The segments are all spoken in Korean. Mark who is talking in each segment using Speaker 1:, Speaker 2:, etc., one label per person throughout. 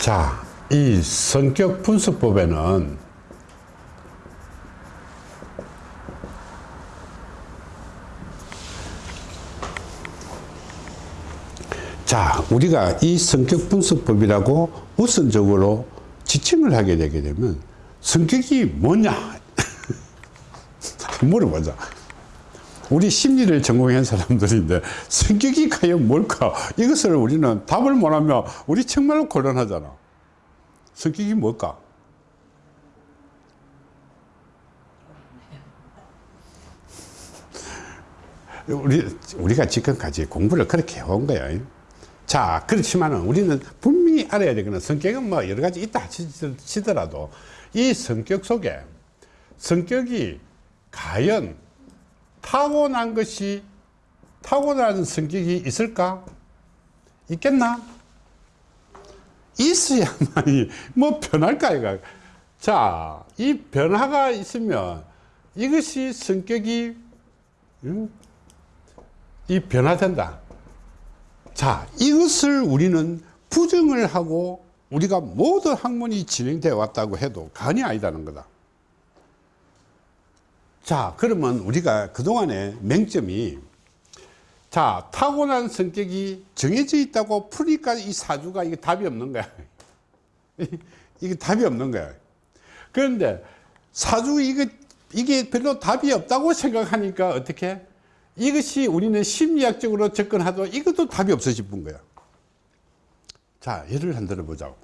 Speaker 1: 자, 이 성격 분석법에는 자, 우리가 이 성격 분석법이라고 우선적으로 지칭을 하게 되게 되면 성격이 뭐냐? 물어보자. 우리 심리를 전공한 사람들인데 성격이 과연 뭘까? 이것을 우리는 답을 못하면 우리 정말로 곤란하잖아. 성격이 뭘까? 우리, 우리가 지금까지 공부를 그렇게 해온 거야. 자, 그렇지만 우리는 분명히 알아야 되거든. 성격은 뭐 여러 가지 있다 치더라도 이 성격 속에 성격이 과연 타고난 것이 타고난 성격이 있을까? 있겠나? 있어야만이 뭐 변할까 이가. 자, 이 변화가 있으면 이것이 성격이 음, 이 변화된다. 자, 이것을 우리는 부정을 하고 우리가 모든 학문이 진행되어 왔다고 해도 간이 아니다는 거다. 자, 그러면 우리가 그동안의 맹점이 자, 타고난 성격이 정해져 있다고 풀니까 이 사주가 이게 답이 없는 거야. 이게 답이 없는 거야. 그런데 사주 이거, 이게 별로 답이 없다고 생각하니까 어떻게? 이것이 우리는 심리학적으로 접근하도 이것도 답이 없어 싶은 거야. 자, 예를 한 들어 보자고.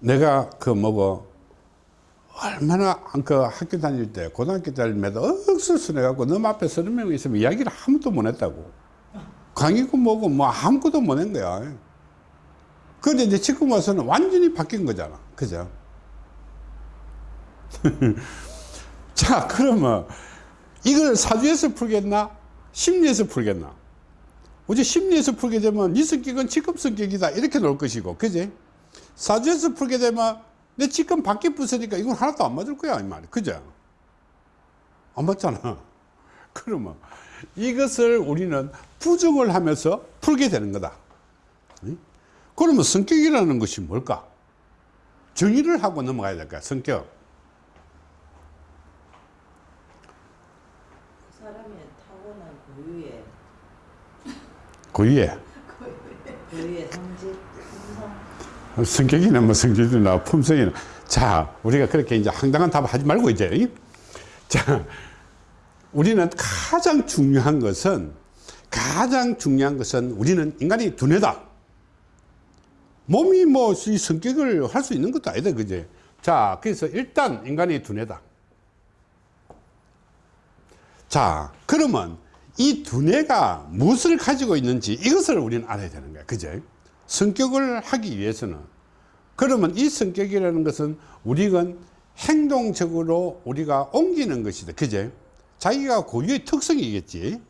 Speaker 1: 내가 그 뭐고, 얼마나 그 학교 다닐 때, 고등학교 다닐 때도 억수순해갖고 너무 앞에 서른 명 있으면 이야기를 아무도 못 했다고. 강의고 뭐고 뭐 아무것도 못 한 거야. 그런데 이제 지금 와서는 완전히 바뀐 거잖아. 그죠? 자, 그러면 이걸 사주에서 풀겠나? 심리에서 풀겠나? 어제 심리에서 풀게 되면 네 성격은 지금 성격이다. 이렇게 놓을 것이고, 그지? 사주에서 풀게 되면 내 지금 밖에 부서니까 이건 하나도 안 맞을 거야. 이 말이. 그죠? 안 맞잖아. 그러면 이것을 우리는 부정을 하면서 풀게 되는 거다. 그러면 성격이라는 것이 뭘까? 정의를 하고 넘어가야 될까? 성격.
Speaker 2: 사람의 타고난 고유의
Speaker 1: 고유의
Speaker 2: 고유의 성질 품 성
Speaker 1: 성격이나 뭐 성질이나 품성이나. 자 우리가 그렇게 이제 황당한 답을 하지 말고 이제 자 우리는 가장 중요한 것은 가장 중요한 것은 우리는 인간이 두뇌다. 몸이 뭐 이 성격을 할 수 있는 것도 아니다 그제. 자 그래서 일단 인간이 두뇌다. 자 그러면 이 두뇌가 무엇을 가지고 있는지 이것을 우리는 알아야 되는 거야 그죠 성격을 하기 위해서는 그러면 이 성격이라는 것은 우리가 행동적으로 우리가 옮기는 것이다. 그죠 자기가 고유의 특성이겠지.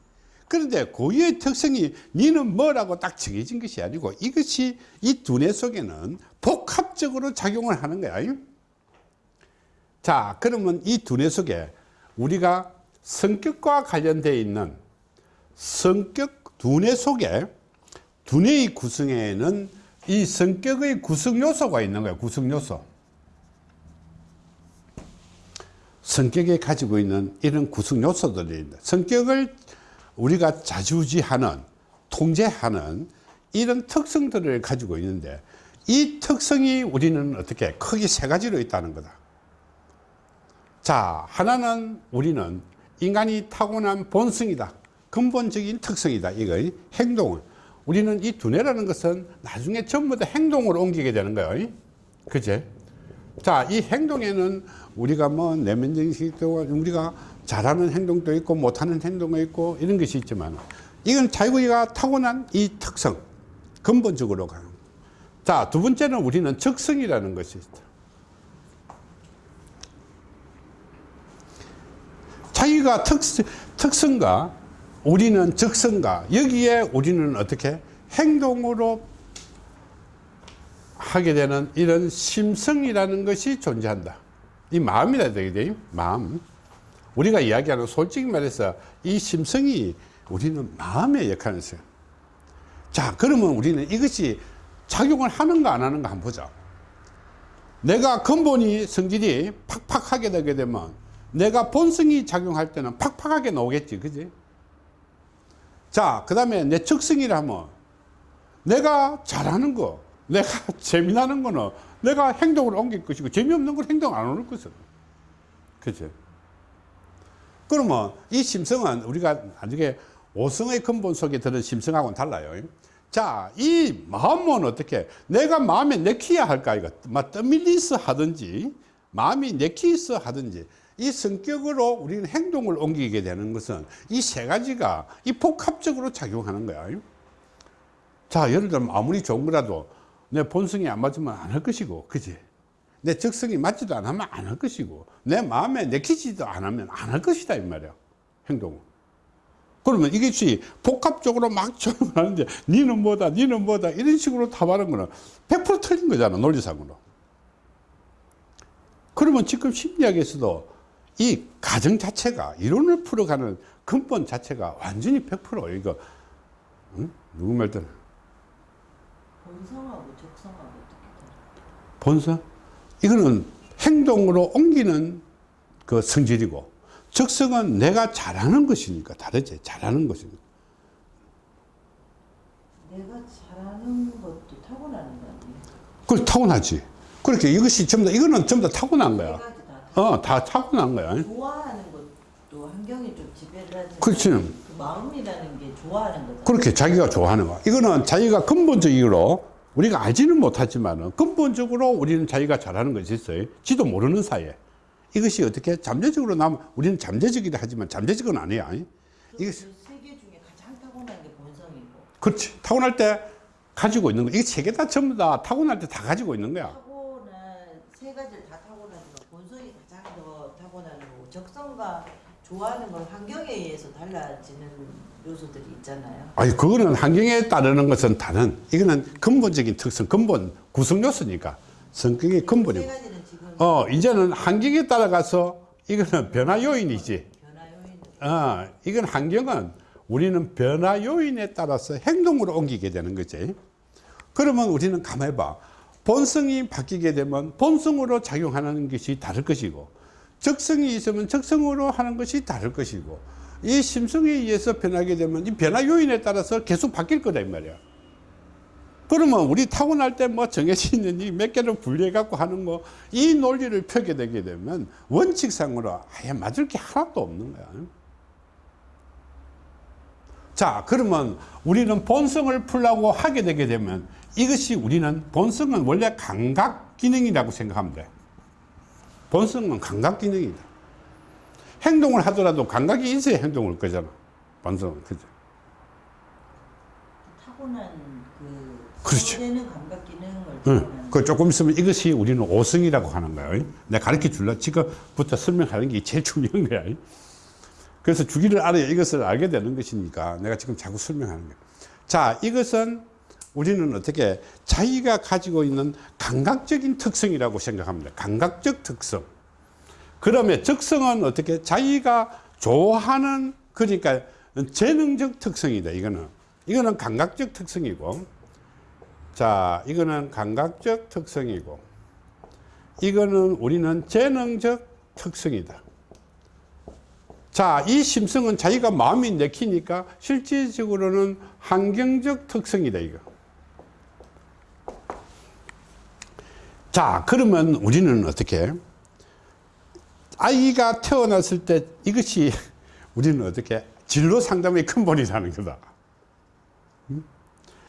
Speaker 1: 그런데 고유의 특성이 니는 뭐라고 딱 정해진 것이 아니고 이것이 이 두뇌 속에는 복합적으로 작용을 하는 거야. 자 그러면 이 두뇌 속에 우리가 성격과 관련되어 있는 성격 두뇌 속에 두뇌의 구성에는 이 성격의 구성 요소가 있는 거예요 구성 요소. 성격에 가지고 있는 이런 구성 요소들이 있다 성격을 우리가 자주지하는 통제하는 이런 특성들을 가지고 있는데 이 특성이 우리는 어떻게 크게 세 가지로 있다는 거다. 자 하나는 우리는 인간이 타고난 본성이다. 근본적인 특성이다. 이거 행동을 우리는 이 두뇌라는 것은 나중에 전부 다 행동으로 옮기게 되는 거예요. 그제? 자 이 행동에는 우리가 뭐 내면적인 식도 우리가 잘하는 행동도 있고 못하는 행동도 있고 이런 것이 있지만 이건 자기가 타고난 이 특성 근본적으로 가요. 자두 번째는 우리는 적성이라는 것이 있다. 자기가 특, 특성과 우리는 적성과 여기에 우리는 어떻게 행동으로 하게 되는 이런 심성이라는 것이 존재한다 이 마음이라 되게 마음 우리가 이야기하는 솔직히 말해서 이 심성이 우리는 마음의 역할을 했어요 자 그러면 우리는 이것이 작용을 하는가 안 하는가 한번 보자. 내가 근본이 성질이 팍팍하게 되게 되면 내가 본성이 작용할 때는 팍팍하게 나오겠지. 그지? 자, 그 다음에 내 적성이라 하면 내가 잘하는 거, 내가 재미나는 거는 내가 행동을 옮길 것이고 재미없는 걸 행동 안 옮길 것은. 그치? 그러면 이 심성은 우리가 나중에 오성의 근본 속에 들은 심성하고는 달라요. 자, 이 마음은 어떻게? 내가 마음에 내키야 할까, 이거. 막 떠밀리서 하든지, 마음이 내키서 하든지, 이 성격으로 우리는 행동을 옮기게 되는 것은 이 세 가지가 이 복합적으로 작용하는 거야. 자, 예를 들면 아무리 좋은 거라도 내 본성이 안 맞으면 안 할 것이고, 그지? 내 적성이 맞지도 않으면 안 할 것이고, 내 마음에 내키지도 않으면 안 할 것이다, 이 말이야. 행동은. 그러면 이것이 복합적으로 막 적용하는데, 니는 뭐다, 니는 뭐다, 이런 식으로 답하는 거는 100% 틀린 거잖아, 논리상으로. 그러면 지금 심리학에서도 이 가정 자체가, 이론을 풀어가는 근본 자체가 완전히 100% 이거, 응? 누구 말대로?
Speaker 2: 본성하고 적성하고 어떻게?
Speaker 1: 본성? 이거는 행동으로 옮기는 그 성질이고 적성은 내가 잘하는 것이니까 다르지 잘하는 것이니까
Speaker 2: 내가 잘하는 것도 타고나는 거 아니에요?
Speaker 1: 그걸 타고나지 그렇게 이것이 전부 다 이거는 전부 다 타고난
Speaker 2: 세
Speaker 1: 거야 어 다 타고난 거야
Speaker 2: 좋아하는 것도 환경이 좀 지배를 하지만
Speaker 1: 그렇지.
Speaker 2: 그 마음이라는 게 좋아하는 거다.
Speaker 1: 그렇게 자기가 좋아하는 거야 이거는 자기가 근본적으로 우리가 알지는 못하지만 근본적으로 우리는 자기가 잘하는 것이 있어요 지도 모르는 사이에 이것이 어떻게 잠재적으로 나면 우리는 잠재적이라 하지만 잠재적은 아니야 이것이
Speaker 2: 그세개 중에 가장 타고난 게 본성이고
Speaker 1: 그렇지. 타고날 때 가지고 있는 거. 이게 세개다 전부 다 타고날 때 다 가지고 있는 거야.
Speaker 2: 타고난 세 가지를 다 타고나지만 본성이 가장 더 타고나는 거고 적성과 좋아하는 건 환경에 의해서 달라지는 요소들이 있잖아요.
Speaker 1: 아니, 그거는 환경에 따르는 것은 다른, 이거는 근본적인 특성, 근본 구성 요소니까. 성격의
Speaker 2: 세
Speaker 1: 근본이고. 어, 이제는 환경에 따라가서 이거는 변화 요인이지.
Speaker 2: 변화 요인을
Speaker 1: 어, 이건 환경은 우리는 변화 요인에 따라서 행동으로 옮기게 되는 거지. 그러면 우리는 가만히 봐. 본성이 바뀌게 되면 본성으로 작용하는 것이 다를 것이고, 적성이 있으면 적성으로 하는 것이 다를 것이고, 이 심성에 의해서 변하게 되면 이 변화 요인에 따라서 계속 바뀔 거다, 이 말이야. 그러면 우리 타고날 때 뭐 정해져 있는 이몇 개를 분리해 갖고 하는 거, 이 논리를 펴게 되게 되면 원칙상으로 아예 맞을 게 하나도 없는 거야. 자, 그러면 우리는 본성을 풀라고 하게 되게 되면 이것이 우리는 본성은 원래 감각 기능이라고 생각하면 돼. 본성은 감각 기능이다. 행동을 하더라도 감각이 있어야 행동을 거잖아. 본성은. 그죠?
Speaker 2: 타고난 그. 되는 감각 기능을
Speaker 1: 응. 그 조금 있으면 이것이 우리는 오성이라고 하는 거예요. 내가 가르쳐 줄라. 지금부터 설명하는 게 제일 중요한 거야. 그래서 주기를 알아야 이것을 알게 되는 것이니까 내가 지금 자꾸 설명하는 거야. 자, 이것은 우리는 어떻게 자기가 가지고 있는 감각적인 특성이라고 생각합니다. 감각적 특성. 그러면 적성은 어떻게 자기가 좋아하는 그러니까 재능적 특성이다. 이거는 이거는 감각적 특성이고 자, 이거는 감각적 특성이고, 이거는 우리는 재능적 특성이다. 자, 이 심성은 자기가 마음이 내키니까 실질적으로는 환경적 특성이다, 이거. 자, 그러면 우리는 어떻게? 아이가 태어났을 때 이것이 우리는 어떻게? 진로 상담의 근본이라는 거다.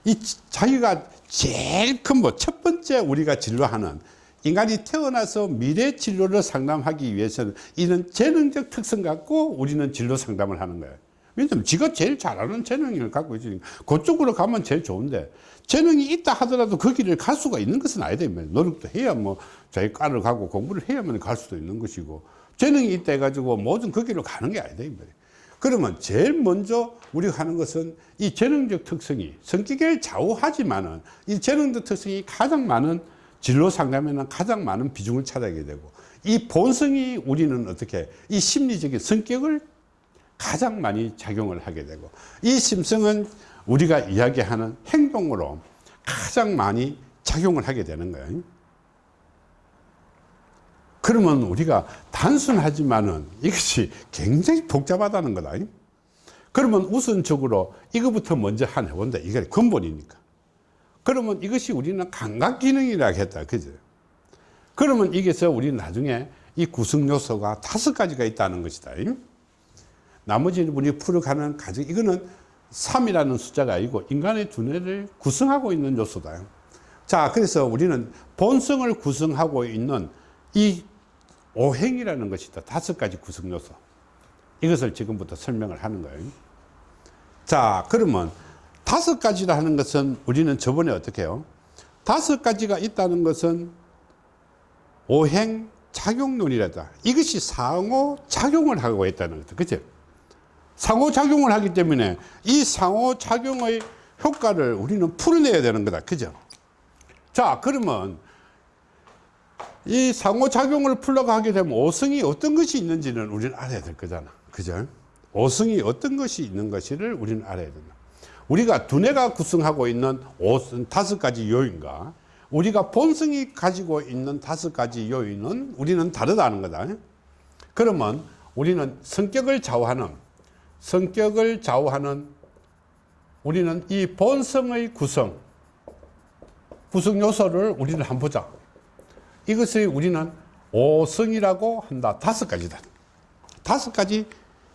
Speaker 1: 이 자기가 제일 큰뭐 첫 번째 우리가 진로하는 인간이 태어나서 미래 진로를 상담하기 위해서는 이런 재능적 특성 갖고 우리는 진로 상담을 하는 거예요. 왜냐면 지가 제일 잘하는 재능을 갖고 있으니까 그쪽으로 가면 제일 좋은데 재능이 있다 하더라도 그 길을 갈 수가 있는 것은 아니다. 노력도 해야 뭐 자기 과를 가고 공부를 해야만 갈 수도 있는 것이고 재능이 있다 해가지고 모든 그 길로 가는 게 아니다. 그러면 제일 먼저 우리가 하는 것은 이 재능적 특성이 성격을 좌우하지만은 이 재능적 특성이 가장 많은 진로 상담에는 가장 많은 비중을 차지하게 되고 이 본성이 우리는 어떻게 이 심리적인 성격을 가장 많이 작용을 하게 되고 이 심성은 우리가 이야기하는 행동으로 가장 많이 작용을 하게 되는 거예요. 그러면 우리가 단순하지만은 이것이 굉장히 복잡하다는 거다. 그러면 우선적으로 이거부터 먼저 한 해본다. 이게 근본이니까. 그러면 이것이 우리는 감각 기능이라 했다. 그죠? 그러면 이게서 우리 나중에 이 구성 요소가 다섯 가지가 있다는 것이다. 나머지 우리 풀어가는 가정, 이거는 3이라는 숫자가 아니고 인간의 두뇌를 구성하고 있는 요소다. 자, 그래서 우리는 본성을 구성하고 있는 이 오행이라는 것이다. 다섯 가지 구성 요소. 이것을 지금부터 설명을 하는 거예요. 자, 그러면 다섯 가지라 하는 것은 우리는 저번에 어떻게 해요? 다섯 가지가 있다는 것은 오행 작용론이라다. 이것이 상호 작용을 하고 있다는 거죠. 그죠? 상호 작용을 하기 때문에 이 상호 작용의 효과를 우리는 풀어내야 되는 거다. 그죠? 자, 그러면 이 상호작용을 풀러가게 되면 오성이 어떤 것이 있는지는 우리는 알아야 될 거잖아. 그죠? 오성이 어떤 것이 있는 것을 우리는 알아야 된다. 우리가 두뇌가 구성하고 있는 오성 다섯 가지 요인과 우리가 본성이 가지고 있는 다섯 가지 요인은 우리는 다르다는 거다. 그러면 우리는 성격을 좌우하는 성격을 좌우하는 우리는 이 본성의 구성 구성 요소를 우리는 한번 보자. 이것을 우리는 오성이라고 한다. 다섯 가지다. 다섯 가지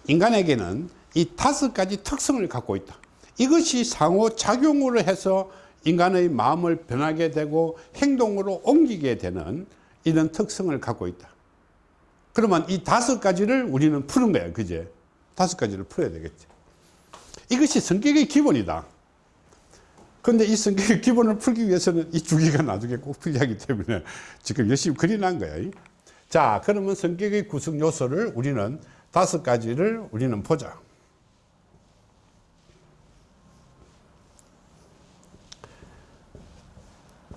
Speaker 1: 인간에게는 이 다섯 가지 특성을 갖고 있다. 이것이 상호 작용으로 해서 인간의 마음을 변하게 되고 행동으로 옮기게 되는 이런 특성을 갖고 있다. 그러면 이 다섯 가지를 우리는 푸는 거야. 그제? 다섯 가지를 풀어야 되겠지. 이것이 성격의 기본이다. 근데 이 성격의 기본을 풀기 위해서는 이 주기가 나중에 꼭 필요하기 때문에 지금 열심히 그려난 거야. 자, 그러면 성격의 구성 요소를 우리는 다섯 가지를 우리는 보자.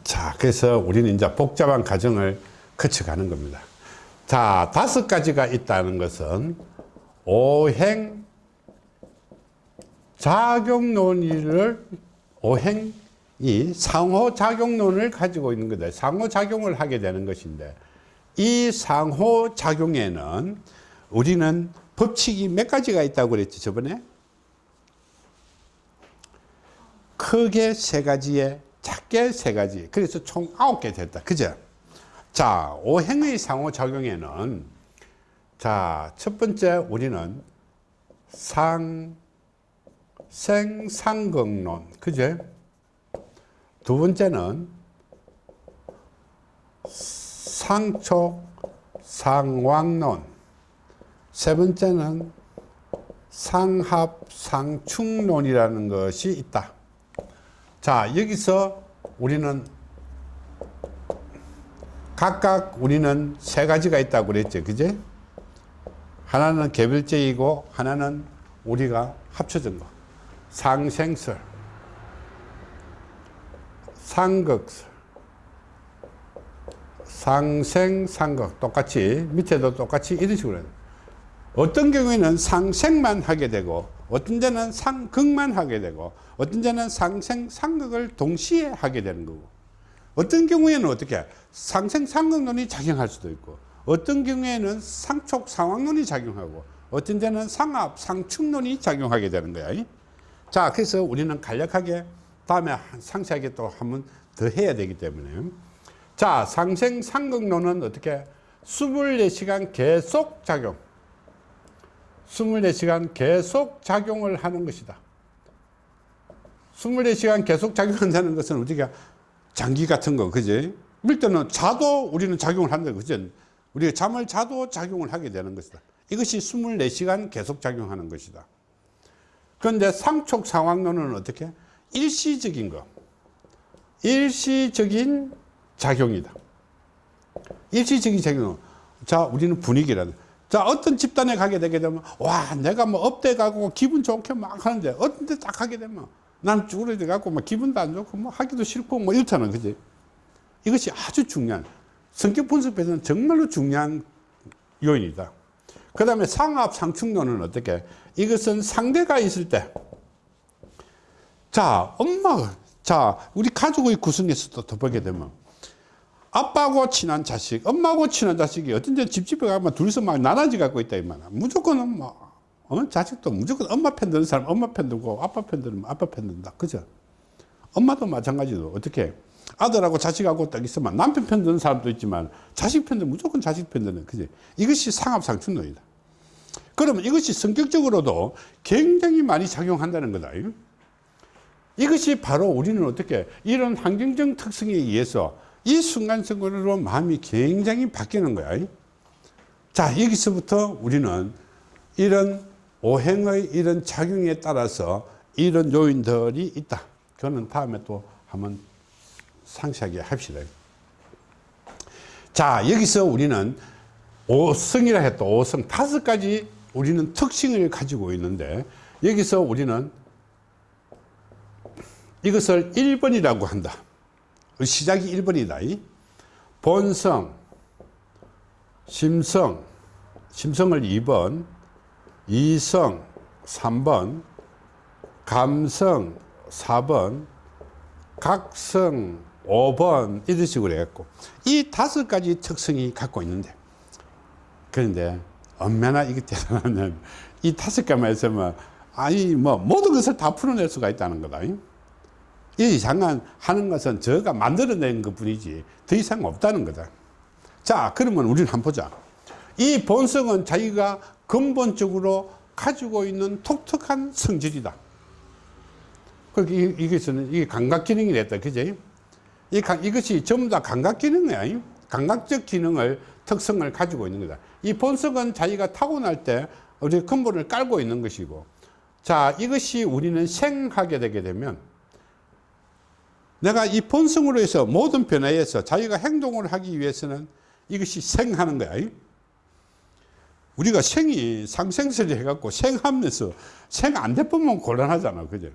Speaker 1: 자, 그래서 우리는 이제 복잡한 과정을 거쳐가는 겁니다. 자, 다섯 가지가 있다는 것은 오행 작용론을 오행 이 상호작용론을 가지고 있는 거다. 상호작용을 하게 되는 것인데 이 상호작용에는 우리는 법칙이 몇 가지가 있다고 그랬지 저번에? 크게 세 가지에 작게 세 가지 그래서 총 아홉 개 됐다 그죠? 자 오행의 상호작용에는 자 첫 번째 우리는 상 생 상극론. 그제? 두 번째는 상촉 상왕론. 세 번째는 상합 상충론이라는 것이 있다. 자 여기서 우리는 각각 우리는 세 가지가 있다고 그랬죠. 그제 하나는 개별적이고 하나는 우리가 합쳐진 거. 상생설, 상극설, 상생, 상극 똑같이 밑에도 똑같이 이런 식으로 해요. 어떤 경우에는 상생만 하게 되고 어떤 데는 상극만 하게 되고 어떤 데는 상생, 상극을 동시에 하게 되는 거고. 어떤 경우에는 어떻게 상생, 상극론이 작용할 수도 있고 어떤 경우에는 상촉, 상황론이 작용하고 어떤 데는 상합, 상충론이 작용하게 되는 거야. 자, 그래서 우리는 간략하게 다음에 상세하게 또 한번 더 해야 되기 때문에. 자, 상생 상극론은 어떻게? 24시간 계속 작용. 24시간 계속 작용을 하는 것이다. 24시간 계속 작용한다는 것은 우리가 장기 같은 거, 그지? 밀 때는 자도 우리는 작용을 한다, 그지? 우리가 잠을 자도 작용을 하게 되는 것이다. 이것이 24시간 계속 작용하는 것이다. 그런데 상촉 상황론은 어떻게? 일시적인 거. 일시적인 작용이다. 일시적인 작용. 자, 우리는 분위기라는. 자, 어떤 집단에 가게 되게 되면, 와, 내가 뭐 업대 가고 기분 좋게 막 하는데, 어떤 데딱 하게 되면, 난 쭈그러져 갖고 막 기분도 안 좋고, 뭐 하기도 싫고, 뭐 이렇잖아. 그지? 이것이 아주 중요한, 성격 분석에서는 정말로 중요한 요인이다. 그 다음에 상합 상충론은 어떻게? 이것은 상대가 있을 때, 자, 엄마가 자, 우리 가족의 구성에서도 더 보게 되면 아빠하고 친한 자식, 엄마하고 친한 자식이 데 집집에 가면 둘이서 막 나눠지 갖고 있다 이 말이야. 무조건 뭐 어? 자식도 무조건 엄마 편 드는 사람 엄마 편 들고 아빠 편 들으면 아빠 편 든다. 그죠? 엄마도 마찬가지로 어떻게 아들하고 자식하고 딱 있으면 남편 편 드는 사람도 있지만 자식 편 드는 무조건 자식 편 드는 그지? 이것이 상합상충론이다. 그러면 이것이 성격적으로도 굉장히 많이 작용한다는 거다. 이것이 바로 우리는 어떻게 이런 환경적 특성에 의해서 이 순간적으로 마음이 굉장히 바뀌는 거야. 자, 여기서부터 우리는 이런 오행의 이런 작용에 따라서 이런 요인들이 있다. 그거는 다음에 또 한번 상세하게 합시다. 자, 여기서 우리는 오성이라 했다. 오성 다섯 가지 우리는 특징을 가지고 있는데 여기서 우리는 이것을 1번이라고 한다. 시작이 1번이다. 본성, 심성, 심성을 2번, 이성 3번, 감성 4번, 각성 5번 이런 식으로 해갖고 이 다섯 가지 특성이 갖고 있는데 그런데 얼마나 이게 대단하면 이 다섯 가지만 있으면 아니 뭐 모든 것을 다 풀어낼 수가 있다는 거다. 이 이상한 하는 것은 저가 만들어낸 것 뿐이지 더 이상 없다는 거다. 자 그러면 우리는 한번 보자. 이 본성은 자기가 근본적으로 가지고 있는 독특한 성질이다. 그렇게 이- 이것은 이게 감각 기능이 됐다. 그지? 이 감- 이것이 전부 다 감각 기능이야. 감각적 기능을 특성을 가지고 있는 거다. 이 본성은 자기가 타고날 때 우리 근본을 깔고 있는 것이고 자 이것이 우리는 생하게 되게 되면 내가 이 본성으로 해서 모든 변화에서 자기가 행동을 하기 위해서는 이것이 생하는 거야. 우리가 생이 상생설이 해갖고 생하면서 생 안 돼보면 곤란하잖아. 그죠?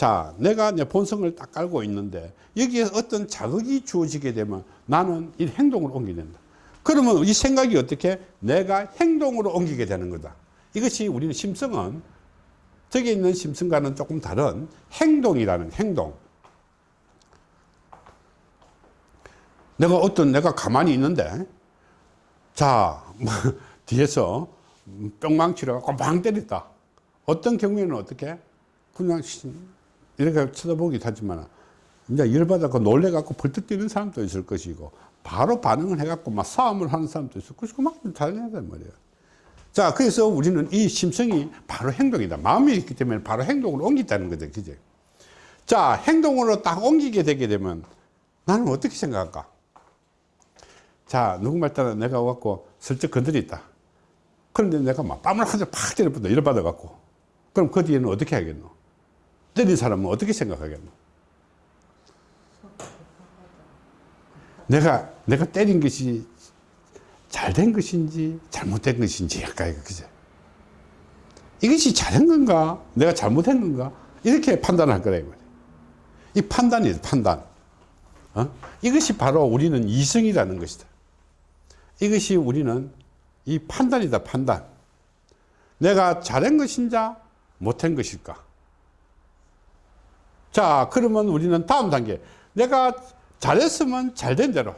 Speaker 1: 자, 내가 내 본성을 딱 깔고 있는데 여기에 어떤 자극이 주어지게 되면 나는 이 행동을 옮기게 된다. 그러면 이 생각이 어떻게 내가 행동으로 옮기게 되는 거다. 이것이 우리는 심성은 저기 있는 심성과는 조금 다른 행동이라는 행동. 내가 어떤 내가 가만히 있는데 자 뭐, 뒤에서 뿅망치를 갖고 빵 때렸다. 어떤 경우에는 어떻게 그냥 씨, 이렇게 쳐다보기도 하지만 이제 열받아서 놀래갖고 벌떡 뛰는 사람도 있을 것이고 바로 반응을 해갖고 막 싸움을 하는 사람도 있을 것이고 막 달려야 말이에요. 자 그래서 우리는 이 심성이 바로 행동이다. 마음이 있기 때문에 바로 행동으로 옮긴다는 거죠. 그죠? 자 행동으로 딱 옮기게 되게 되면 나는 어떻게 생각할까? 자, 누구말 따라 내가 와갖고 슬쩍 건드렸다. 그런데 내가 막 뺨을 한대팍 때려본다. 열받아갖고. 그럼 그 뒤에는 어떻게 하겠노? 때린 사람은 어떻게 생각하겠노? 내가, 내가 때린 것이 잘 된 것인지 잘못된 것인지 약간 그죠? 이것이 잘한 건가? 내가 잘못한 건가? 이렇게 판단할 거다, 이 말이야. 이 판단이에요, 판단. 어? 이것이 바로 우리는 이성이라는 것이다. 이것이 우리는 이 판단이다, 판단. 내가 잘한 것인지 못한 것일까? 자, 그러면 우리는 다음 단계. 내가 잘했으면 잘 된 대로.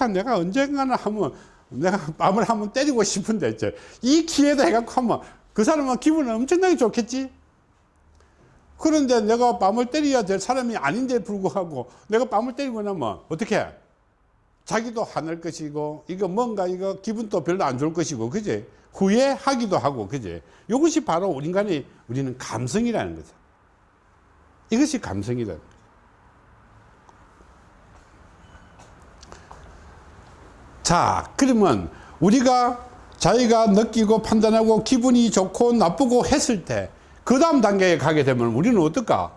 Speaker 1: 아, 내가 언젠가는 하면 내가 뺨을 한번 때리고 싶은데, 이제 이 기회다 해갖고 하면 그 사람은 기분은 엄청나게 좋겠지? 그런데 내가 뺨을 때려야 될 사람이 아닌데 불구하고 내가 뺨을 때리고 나면 어떻게 해? 자기도 화낼 것이고 이거 뭔가 이거 기분도 별로 안 좋을 것이고 그지 후회하기도 하고 그지 이것이 바로 인간의 우리는 감성이라는 거죠 이것이 감성이다 자 그러면 우리가 자기가 느끼고 판단하고 기분이 좋고 나쁘고 했을 때 그 다음 단계에 가게 되면 우리는 어떨까?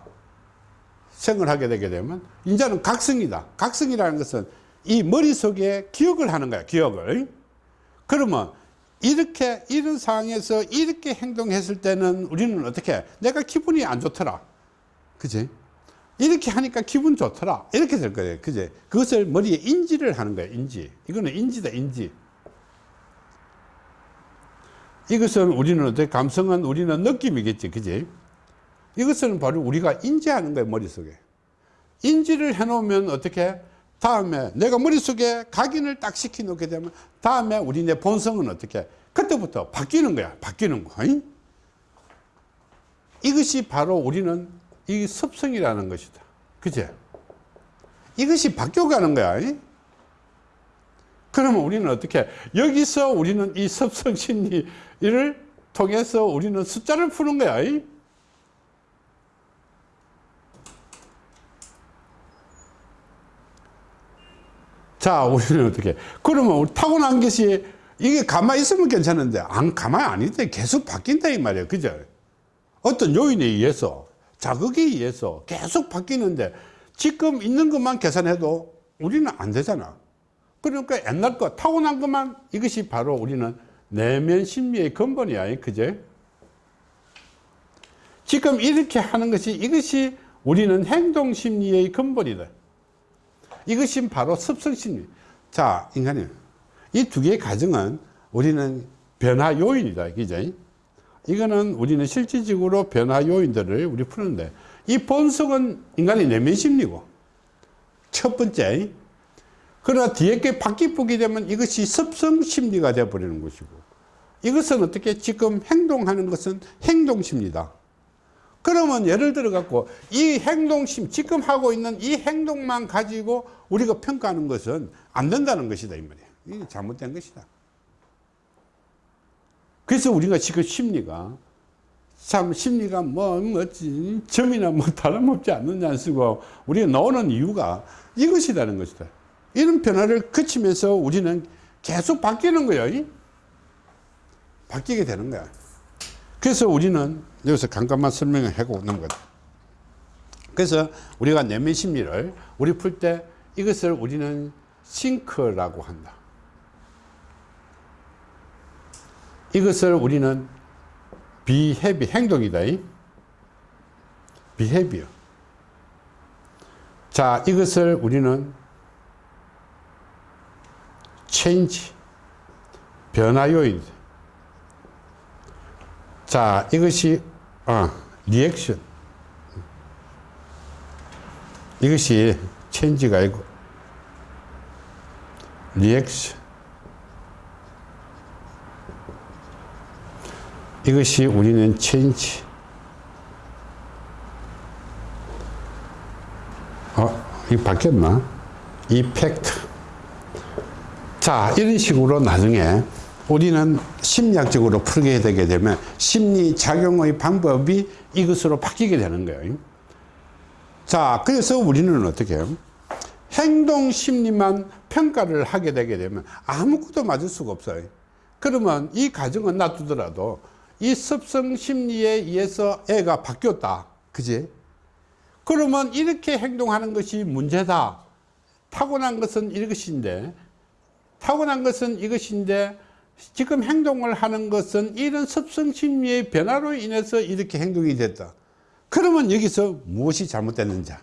Speaker 1: 생을 하게 되게 되면 이제는 각성이다. 각성이라는 것은 이 머릿속에 기억을 하는 거야 기억을. 그러면 이렇게 이런 상황에서 이렇게 행동했을 때는 우리는 어떻게 내가 기분이 안 좋더라 그지? 이렇게 하니까 기분 좋더라. 이렇게 될 거예요. 그지? 그것을 머리에 인지를 하는 거야 인지. 이거는 인지다 인지. 이것은 우리는 어떻게 감성은 우리는 느낌이겠지 그지? 이것은 바로 우리가 인지하는 거예요 머릿속에. 인지를 해 놓으면 어떻게? 다음에 내가 머릿속에 각인을 딱 시켜 놓게 되면 다음에 우리 내 본성은 어떻게? 그때부터 바뀌는 거야 바뀌는 거. 이? 이것이 바로 우리는 이 습성이라는 것이다 그제 이것이 바뀌어가는 거야 이? 그러면 우리는 어떻게 여기서 우리는 이 습성 심리를 통해서 우리는 숫자를 푸는 거야 이? 자, 우리는 어떻게? 그러면 우리 타고난 것이 이게 가만히 있으면 괜찮은데, 안, 가만히 안 있대. 계속 바뀐다, 이 말이에요. 그죠? 어떤 요인에 의해서, 자극에 의해서 계속 바뀌는데, 지금 있는 것만 계산해도 우리는 안 되잖아. 그러니까 옛날 거, 타고난 것만 이것이 바로 우리는 내면 심리의 근본이야. 그제? 지금 이렇게 하는 것이 이것이 우리는 행동 심리의 근본이다. 이것이 바로 습성 심리. 자, 인간이 이 두 개의 가정은 우리는 변화 요인이다. 그죠? 이거는 우리는 실질적으로 변화 요인들을 우리 푸는데 이 본성은 인간의 내면 심리고 첫 번째. 그러나 뒤에 게 바뀌게 되면 이것이 습성 심리가 되어버리는 것이고 이것은 어떻게 지금 행동하는 것은 행동 심리다. 그러면 예를 들어 갖고 이 행동심 지금 하고 있는 이 행동만 가지고 우리가 평가하는 것은 안 된다는 것이다 이 말이야. 이게 잘못된 것이다 그래서 우리가 지금 심리가 참 심리가 뭐, 뭐 점이나 뭐 다름없지 않느냐 쓰고 우리가 나오는 이유가 이것이라는 것이다 이런 변화를 거치면서 우리는 계속 바뀌는 거예요 바뀌게 되는 거야 그래서 우리는 여기서 잠깐만 설명을 하고 넘어가자. 그래서 우리가 내면 심리를 우리 풀 때 이것을 우리는 싱크라고 한다. 이것을 우리는 behavi 행동이다. behavior. 자, 이것을 우리는 change 변화 요인이다. 자, 이것이 아, 리액션. 이것이 change가 아니고 리액션. 이것이 우리는 change. 어, 이 바뀌었나? effect. 자, 이런 식으로 나중에 우리는 심리학적으로 풀게 되게 되면 심리 작용의 방법이 이것으로 바뀌게 되는 거예요. 자, 그래서 우리는 어떻게 해요? 행동 심리만 평가를 하게 되게 되면 아무것도 맞을 수가 없어요. 그러면 이 가정은 놔두더라도 이 습성 심리에 의해서 애가 바뀌었다. 그지? 그러면 이렇게 행동하는 것이 문제다. 타고난 것은 이것인데, 타고난 것은 이것인데, 지금 행동을 하는 것은 이런 습성 심리의 변화로 인해서 이렇게 행동이 됐다. 그러면 여기서 무엇이 잘못됐는지.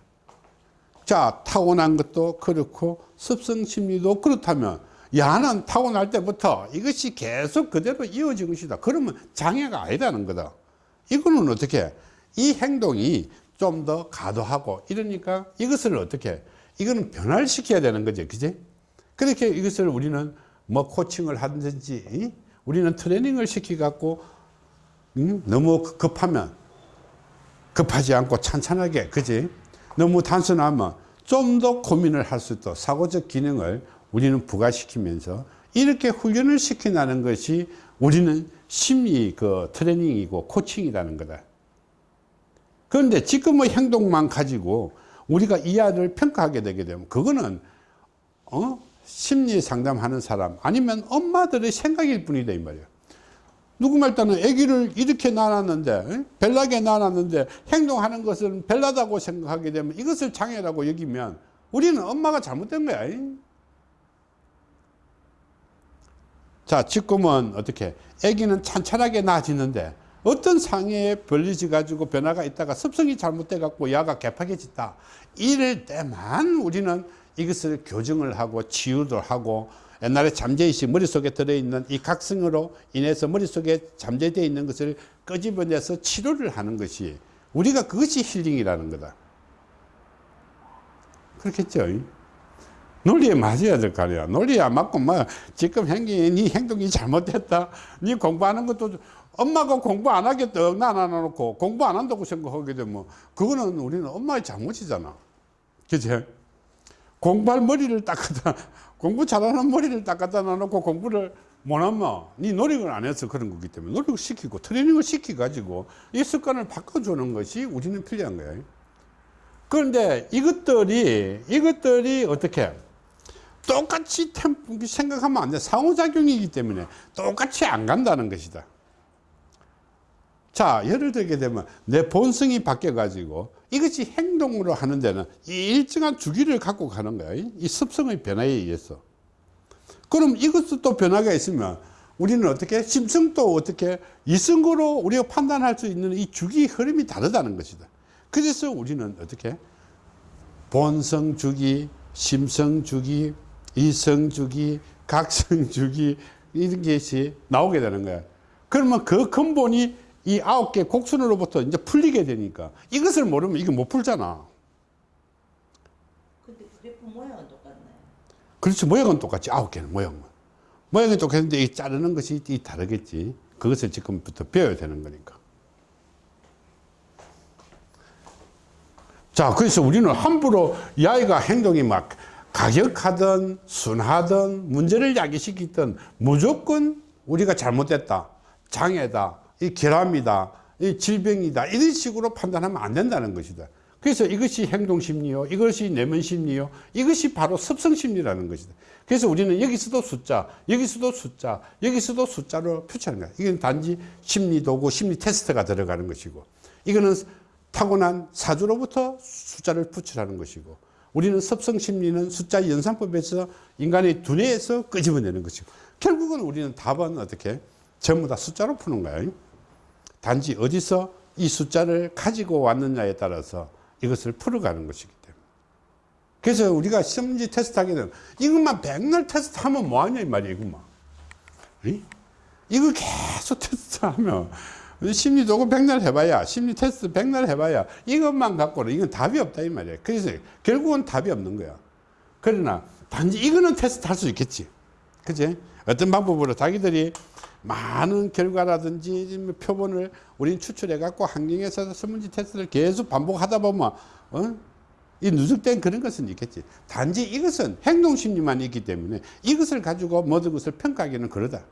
Speaker 1: 자, 타고난 것도 그렇고 습성 심리도 그렇다면 야는 타고날 때부터 이것이 계속 그대로 이어진 것이다. 그러면 장애가 아니다는 거다. 이거는 어떻게? 이 행동이 좀더 가도하고 이러니까 이것을 어떻게? 이거는 변화를 시켜야 되는 거죠. 그지? 그렇게 이것을 우리는 뭐 코칭을 하든지 우리는 트레이닝을 시켜갖고 음? 너무 급하면 급하지 않고 찬찬하게 그지 너무 단순하면 좀 더 고민을 할 수 있도 사고적 기능을 우리는 부과시키면서 이렇게 훈련을 시켜나는 것이 우리는 심리 그 트레이닝이고 코칭이라는 거다. 그런데 지금의 행동만 가지고 우리가 이 아이를 평가하게 되게 되면 그거는 어? 심리 상담하는 사람 아니면 엄마들의 생각일 뿐이다 이 말이야. 누구 말 따는 아기를 이렇게 낳았는데 별나게 낳았는데 행동하는 것은 별나다고 생각하게 되면 이것을 장애라고 여기면 우리는 엄마가 잘못된 거야 자 지금은 어떻게? 아기는 찬찬하게 나아지는데 어떤 상해에 벌리지 가지고 변화가 있다가 습성이 잘못돼 갖고 야가 개팍해졌다. 이럴 때만 우리는 이것을 교정을 하고 치유도 하고 옛날에 잠재의식 머릿속에 들어있는 이 각성으로 인해서 머릿속에 잠재되어 있는 것을 끄집어내서 치료를 하는 것이 우리가 그것이 힐링이라는 거다. 그렇겠죠. 논리에 맞아야 될 거 아니야. 논리에 안 맞고, 뭐, 지금 행동이, 네 행동이 잘못됐다. 네 공부하는 것도, 엄마가 공부 안 하겠다. 난안 해놓고, 공부 안 한다고 생각하게 되면, 그거는 우리는 엄마의 잘못이잖아. 그치? 공부할 머리를 닦아다, 공부 잘하는 머리를 닦아다 놔놓고 공부를 못하면, 네 노력을 안 해서 그런 거기 때문에, 노력을 시키고, 트레이닝을 시켜가지고, 이 습관을 바꿔주는 것이 우리는 필요한 거야. 그런데 이것들이, 이것들이 어떻게, 똑같이 템- 생각하면 안 돼. 상호작용이기 때문에 똑같이 안 간다는 것이다. 자, 예를 들게 되면 내 본성이 바뀌어 가지고 이것이 행동으로 하는 데는 이 일정한 주기를 갖고 가는 거야. 이 습성의 변화에 의해서. 그럼 이것도 또 변화가 있으면 우리는 어떻게 심성도 어떻게 이성으로 우리가 판단할 수 있는 이 주기 흐름이 다르다는 것이다. 그래서 우리는 어떻게 본성 주기, 심성 주기, 이성 주기, 각성 주기 이런 것이 나오게 되는 거야. 그러면 그 근본이 이 아홉 개 곡선으로부터 이제 풀리게 되니까 이것을 모르면 이게 못 풀잖아.
Speaker 2: 근데 그래프 모양은 똑같나요?
Speaker 1: 그렇지 모양은 똑같지 아홉 개는 모양은 모양이 똑같은데 이 자르는 것이 이 다르겠지. 그것을 지금부터 배워야 되는 거니까. 자, 그래서 우리는 함부로 이 아이가 행동이 막 가격하든 순하든 문제를 야기시키든 무조건 우리가 잘못됐다. 장애다. 이 결함이다. 이 질병이다. 이런 식으로 판단하면 안 된다는 것이다. 그래서 이것이 행동심리요. 이것이 내면심리요. 이것이 바로 습성심리라는 것이다. 그래서 우리는 여기서도 숫자, 여기서도 숫자, 여기서도 숫자로 표시하는 거야. 이건 단지 심리도구, 심리 테스트가 들어가는 것이고, 이거는 타고난 사주로부터 숫자를 붙이라는 것이고 우리는 습성 심리는 숫자 연산법에서 인간의 두뇌에서 끄집어내는 것이고 결국은 우리는 답은 어떻게 전부 다 숫자로 푸는 거예요. 단지 어디서 이 숫자를 가지고 왔느냐에 따라서 이것을 풀어가는 것이기 때문에. 그래서 우리가 시험지 테스트 하게 되면 이것만 백날 테스트 하면 뭐하냐 이 말이에요 이것만. 이? 이거 계속 테스트 하면 심리 도구 백날 해봐야 심리 테스트 백날 해봐야 이것만 갖고는 이건 답이 없다 이 말이야 그래서 결국은 답이 없는 거야. 그러나 단지 이거는 테스트 할 수 있겠지. 그지 어떤 방법으로 자기들이 많은 결과라든지 뭐 표본을 우린 추출해 갖고 환경에서 설문지 테스트를 계속 반복하다 보면 어? 이 누적된 그런 것은 있겠지. 단지 이것은 행동심리만 있기 때문에 이것을 가지고 모든 것을 평가하기는 그러다.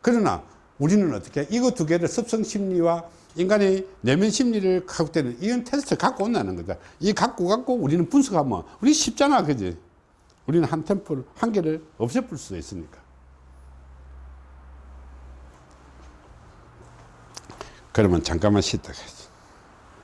Speaker 1: 그러나 우리는 어떻게 이거 두 개를 습성 심리와 인간의 내면 심리를 갖고 때는 이건 테스트 갖고 온다는 거다. 이 갖고 갖고 우리는 분석하면 우리 쉽잖아, 그지? 우리는 한 템플 한 개를 없애볼 수도 있으니까. 그러면 잠깐만 쉬다 가지.